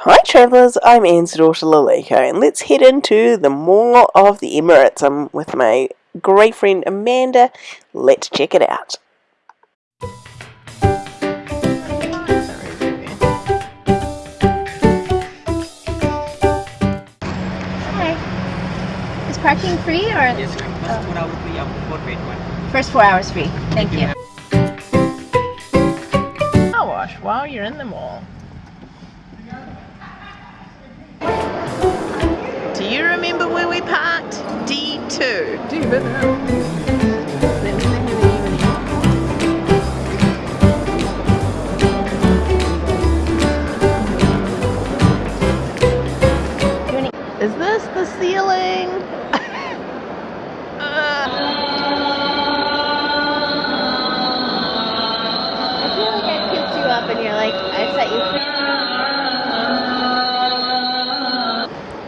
Hi travellers, I'm Anne's daughter Lalika and let's head into the Mall of the Emirates. I'm with my great friend Amanda. Let's check it out. Hi. Is parking free or? Yes, ma'am. First four hours free, after four paid one. First four hours free. Thank you. Car wash while you're in the mall. D2. Do you been there? Is this the ceiling? I feel like I picked you up and you're like, I set you free.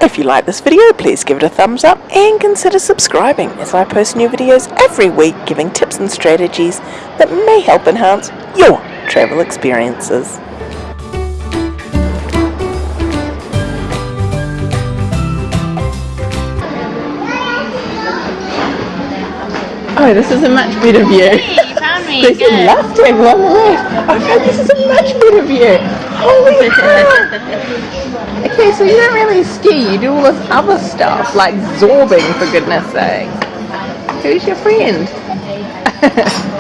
If you like this video, please give it a thumbs up and consider subscribing as I post new videos every week giving tips and strategies that may help enhance your travel experiences. Oh, this is a much better view. You found me. There's a left table on the left. I found this is a much better view. Holy crap! Okay, so you don't really ski, you do all this other stuff, like zorbing for goodness sake. Who's your friend?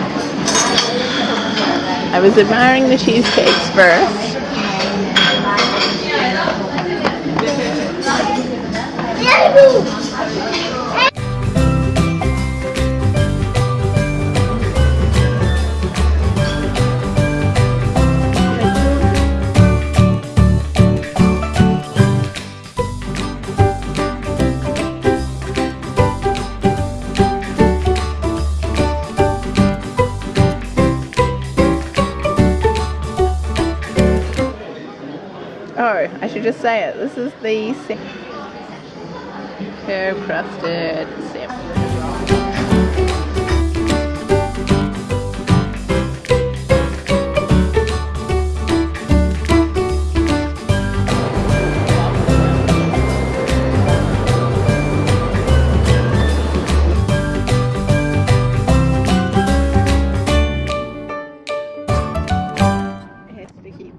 I was admiring the cheesecakes first. Oh, I should just say it. This is the herb crusted sim.